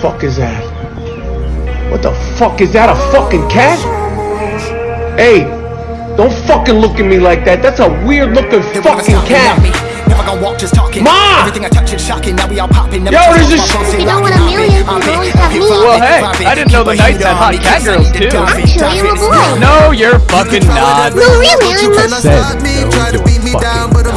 fuck is that? What the fuck is that? A fucking cat? Hey, don't fucking look at me like that. That's a weird looking fucking cat. Never gonna walk just talking. Ma! Everything I touch is shocking. Now we all popping. Never Yo, there's a my sh- phone, You say know what, rockin', a million hopping, can always have me. Well, hey, I didn't know the keep a Knights had hot cat girls, saying too. drop it, Actually, drop I'm a boy. No, you're fucking not. No, really, I'm Tryna not. stop no, you're fucking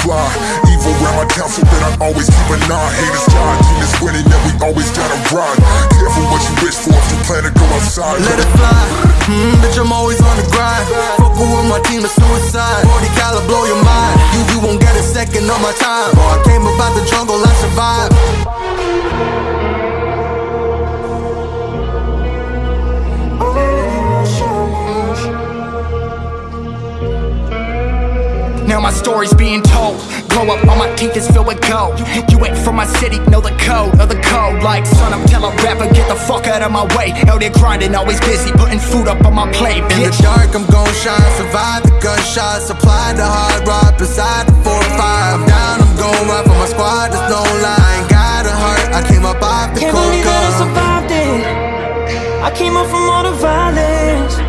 fly. Evil around my council, but I always keep an eye. Haters die, demons winning, and we always gotta run. Careful what you wish for if you plan to go outside. Let it fly, mm, bitch, I'm always on the grind. Fucking with my team, it's suicide. 40 caliber, blow your mind. You, you won't get a second of my time. Boy, I came about the jungle, I survived. Now my story's being told. Glow up, all my teeth is filled with gold. You, you ain't from my city, know the code, know the code. Like son, I'm tell a rapper, get the fuck out of my way. Out there grinding, always busy, putting food up on my plate. In the Bitch. dark, I'm gon' shine. Survive the gunshots, supply the hard rock beside the 4 5. I'm down, I'm gon' ride for my squad, there's no line. Got a heart, I came up off the Can't cold believe that I survived it. I came up from all the violence.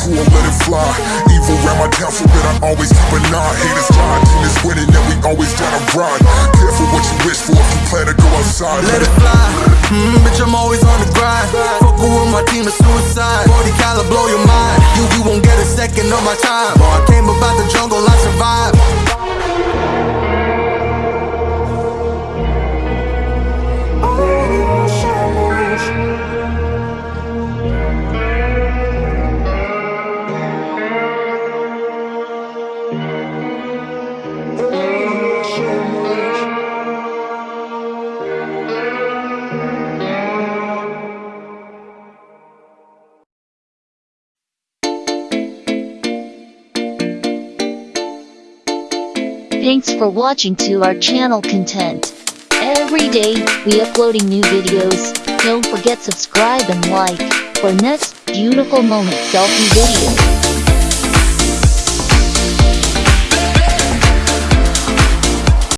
Crew let it fly. Evil around my council, but I always keep an eye. Haters die, demons winning, and we always gotta run. Careful what you wish for if you plan to go outside. Let it fly, mm, bitch, I'm always on the grind. Fucking with my team, it's suicide. 40 caliber, blow your mind. You, you won't get a second of my time. Thanks for watching to our channel content. Every day, we uploading new videos. Don't forget subscribe and like for next beautiful moment selfie video.